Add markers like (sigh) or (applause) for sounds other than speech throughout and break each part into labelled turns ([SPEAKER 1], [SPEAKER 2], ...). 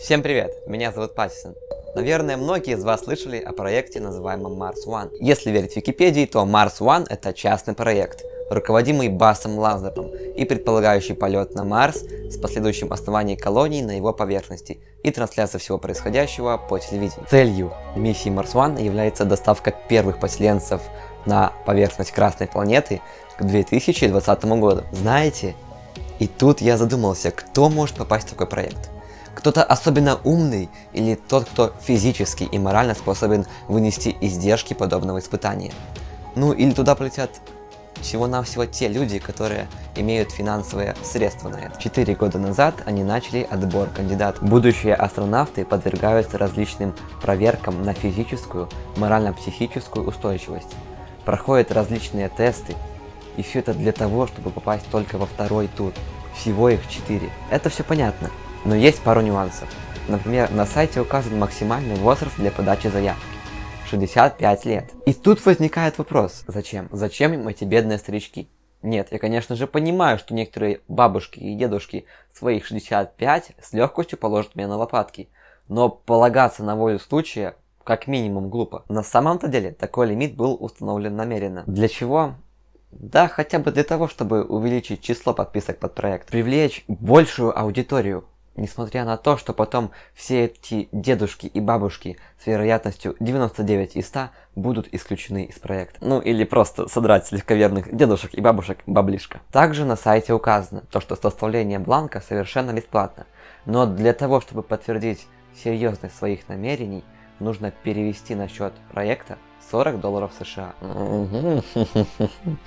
[SPEAKER 1] Всем привет, меня зовут Паттисон. Наверное, многие из вас слышали о проекте, называемом Mars One. Если верить Википедии, то Mars One это частный проект, руководимый Басом Лазером и предполагающий полет на Марс с последующим основанием колонии на его поверхности и трансляция всего происходящего по телевидению. Целью миссии Mars One является доставка первых поселенцев на поверхность Красной планеты к 2020 году. Знаете, и тут я задумался, кто может попасть в такой проект. Кто-то особенно умный или тот, кто физически и морально способен вынести издержки подобного испытания. Ну или туда полетят всего-навсего те люди, которые имеют финансовые средства на это. Четыре года назад они начали отбор кандидатов. Будущие астронавты подвергаются различным проверкам на физическую, морально-психическую устойчивость. Проходят различные тесты. И все это для того, чтобы попасть только во второй тур. Всего их четыре. Это все понятно. Но есть пару нюансов. Например, на сайте указан максимальный возраст для подачи заявки. 65 лет. И тут возникает вопрос, зачем? Зачем им эти бедные старички? Нет, я конечно же понимаю, что некоторые бабушки и дедушки своих 65 с легкостью положат меня на лопатки. Но полагаться на волю случая как минимум глупо. На самом-то деле такой лимит был установлен намеренно. Для чего? Да, хотя бы для того, чтобы увеличить число подписок под проект. Привлечь большую аудиторию. Несмотря на то, что потом все эти дедушки и бабушки с вероятностью 99 из 100 будут исключены из проекта. Ну или просто содрать с легковерных дедушек и бабушек баблишко. Также на сайте указано, то, что составление бланка совершенно бесплатно. Но для того, чтобы подтвердить серьезность своих намерений, нужно перевести на счет проекта 40 долларов США. (laughs)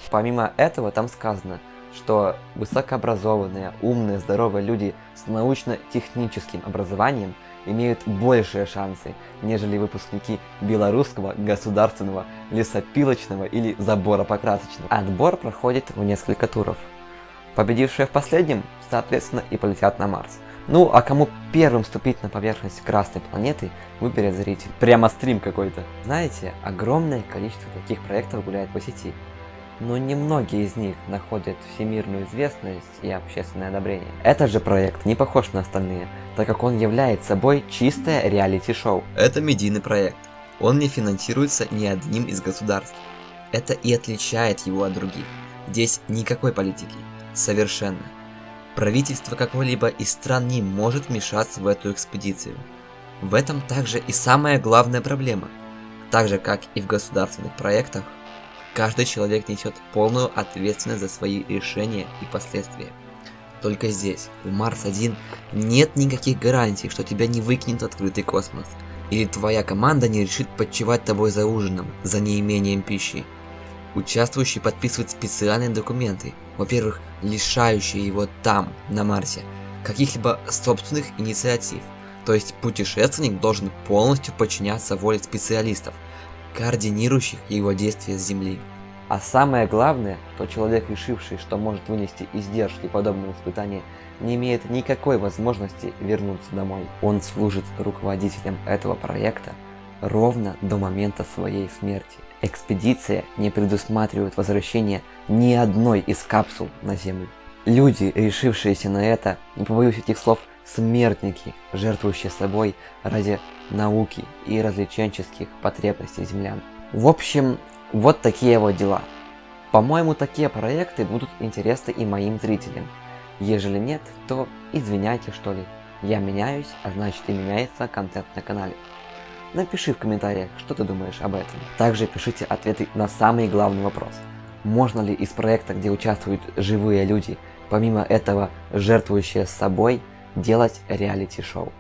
[SPEAKER 1] Помимо этого там сказано, что высокообразованные, умные, здоровые люди с научно-техническим образованием имеют большие шансы, нежели выпускники Белорусского государственного лесопилочного или забора-покрасочного. Отбор проходит в несколько туров. Победившие в последнем, соответственно, и полетят на Марс. Ну, а кому первым ступить на поверхность Красной планеты, выберет зритель. Прямо стрим какой-то. Знаете, огромное количество таких проектов гуляет по сети но немногие из них находят всемирную известность и общественное одобрение. Этот же проект не похож на остальные, так как он является собой чистое реалити-шоу. Это медийный проект. Он не финансируется ни одним из государств. Это и отличает его от других. Здесь никакой политики. Совершенно. Правительство какой-либо из стран не может вмешаться в эту экспедицию. В этом также и самая главная проблема. Так же, как и в государственных проектах, Каждый человек несет полную ответственность за свои решения и последствия. Только здесь, в Марс-1, нет никаких гарантий, что тебя не выкинет открытый космос. Или твоя команда не решит подчевать тобой за ужином, за неимением пищи. Участвующий подписывает специальные документы, во-первых, лишающие его там, на Марсе, каких-либо собственных инициатив. То есть путешественник должен полностью подчиняться воле специалистов, координирующих его действия с Земли. А самое главное, что человек, решивший, что может вынести издержки подобного испытания, не имеет никакой возможности вернуться домой. Он служит руководителем этого проекта ровно до момента своей смерти. Экспедиция не предусматривает возвращение ни одной из капсул на Землю. Люди, решившиеся на это, не побоюсь этих слов, смертники, жертвующие собой ради науки и развлеченческих потребностей землян. В общем, вот такие вот дела. По-моему, такие проекты будут интересны и моим зрителям. Ежели нет, то извиняйте что ли. Я меняюсь, а значит и меняется контент на канале. Напиши в комментариях, что ты думаешь об этом. Также пишите ответы на самый главный вопрос. Можно ли из проекта, где участвуют живые люди, помимо этого жертвующие собой, делать реалити-шоу?